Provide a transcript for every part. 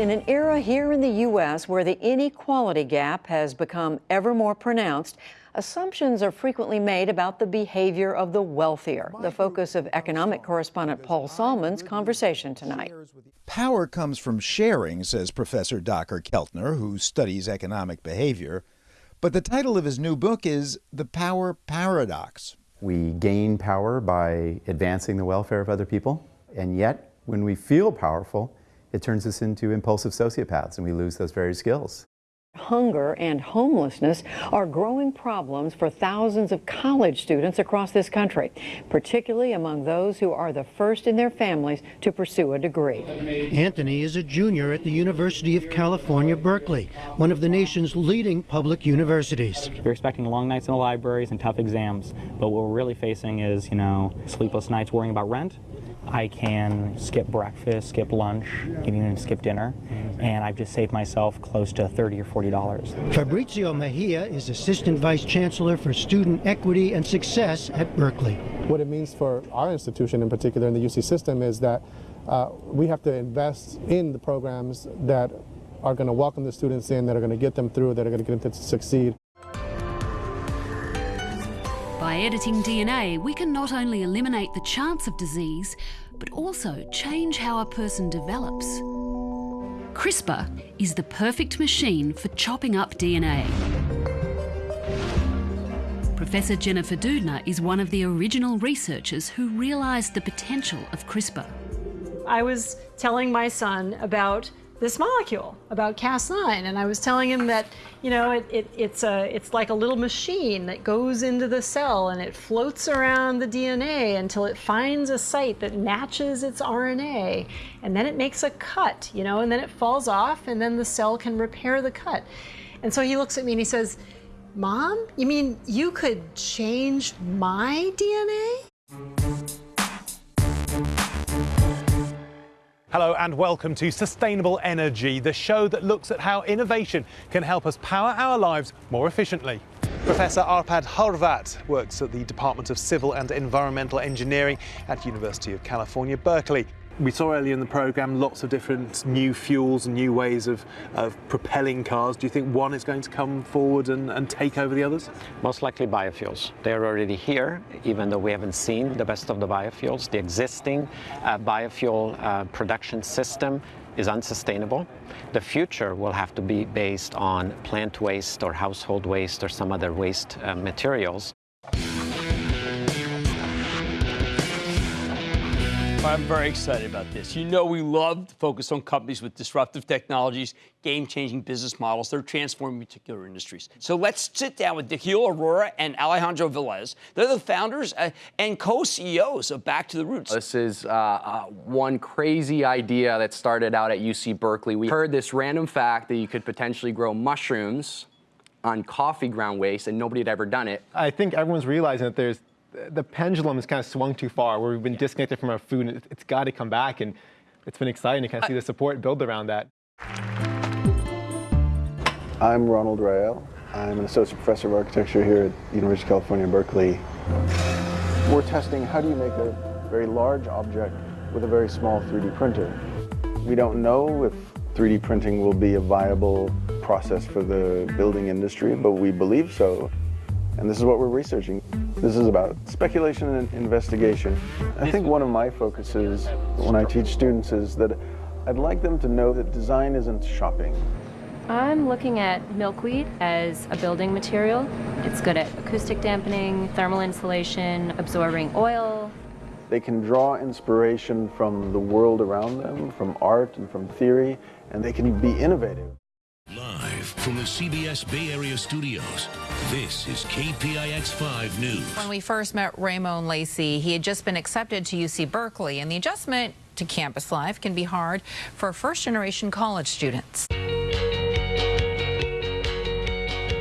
in an era here in the U.S. where the inequality gap has become ever more pronounced, assumptions are frequently made about the behavior of the wealthier. The focus of economic correspondent Paul Solman's conversation tonight. Power comes from sharing, says Professor Dacher Keltner, who studies economic behavior. But the title of his new book is The Power Paradox. We gain power by advancing the welfare of other people, and yet, when we feel powerful, it turns us into impulsive sociopaths and we lose those very skills. Hunger and homelessness are growing problems for thousands of college students across this country, particularly among those who are the first in their families to pursue a degree. Anthony is a junior at the University of California, Berkeley, one of the nation's leading public universities. We're expecting long nights in the libraries and tough exams, but what we're really facing is, you know, sleepless nights worrying about rent I can skip breakfast, skip lunch, even skip dinner, and I've just saved myself close to 30 or 40 dollars. Fabrizio Mejia is Assistant Vice Chancellor for Student Equity and Success at Berkeley. What it means for our institution in particular in the UC system is that uh, we have to invest in the programs that are going to welcome the students in, that are going to get them through, that are going to get them to succeed. By editing DNA, we can not only eliminate the chance of disease, but also change how a person develops. CRISPR is the perfect machine for chopping up DNA. Professor Jennifer Doudna is one of the original researchers who realised the potential of CRISPR. I was telling my son about this molecule about Cas9, and I was telling him that, you know, it, it, it's, a, it's like a little machine that goes into the cell and it floats around the DNA until it finds a site that matches its RNA, and then it makes a cut, you know, and then it falls off, and then the cell can repair the cut. And so he looks at me and he says, Mom, you mean you could change my DNA? Hello and welcome to Sustainable Energy, the show that looks at how innovation can help us power our lives more efficiently. Professor Arpad Horvath works at the Department of Civil and Environmental Engineering at University of California, Berkeley. We saw earlier in the program lots of different new fuels and new ways of, of propelling cars. Do you think one is going to come forward and, and take over the others? Most likely biofuels. They're already here, even though we haven't seen the best of the biofuels. The existing uh, biofuel uh, production system is unsustainable. The future will have to be based on plant waste or household waste or some other waste uh, materials. I'm very excited about this. You know we love to focus on companies with disruptive technologies, game-changing business models. They're transforming particular industries. So let's sit down with Nikhil Arora and Alejandro Velez. They're the founders uh, and co-CEOs of Back to the Roots. This is uh, uh, one crazy idea that started out at UC Berkeley. We heard this random fact that you could potentially grow mushrooms on coffee ground waste and nobody had ever done it. I think everyone's realizing that there's the pendulum has kind of swung too far, where we've been disconnected from our food, and it's got to come back, and it's been exciting to kind of see the support build around that. I'm Ronald Rael. I'm an associate professor of architecture here at the University of California, Berkeley. We're testing how do you make a very large object with a very small 3D printer. We don't know if 3D printing will be a viable process for the building industry, but we believe so. And this is what we're researching. This is about speculation and investigation. I think one of my focuses when I teach students is that I'd like them to know that design isn't shopping. I'm looking at milkweed as a building material. It's good at acoustic dampening, thermal insulation, absorbing oil. They can draw inspiration from the world around them, from art and from theory, and they can be innovative. Live from the CBS Bay Area studios, this is KPIX 5 News. When we first met Ramon Lacey, he had just been accepted to UC Berkeley, and the adjustment to campus life can be hard for first-generation college students.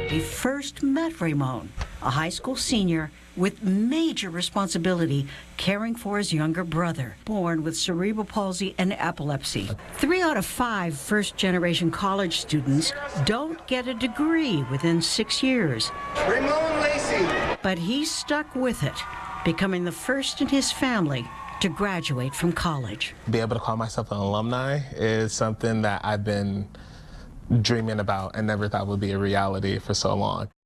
We first met Ramon, a high school senior with major responsibility caring for his younger brother, born with cerebral palsy and epilepsy. Three out of five first generation college students don't get a degree within six years. Ramon Lacey! But he stuck with it, becoming the first in his family to graduate from college. Be able to call myself an alumni is something that I've been dreaming about and never thought would be a reality for so long.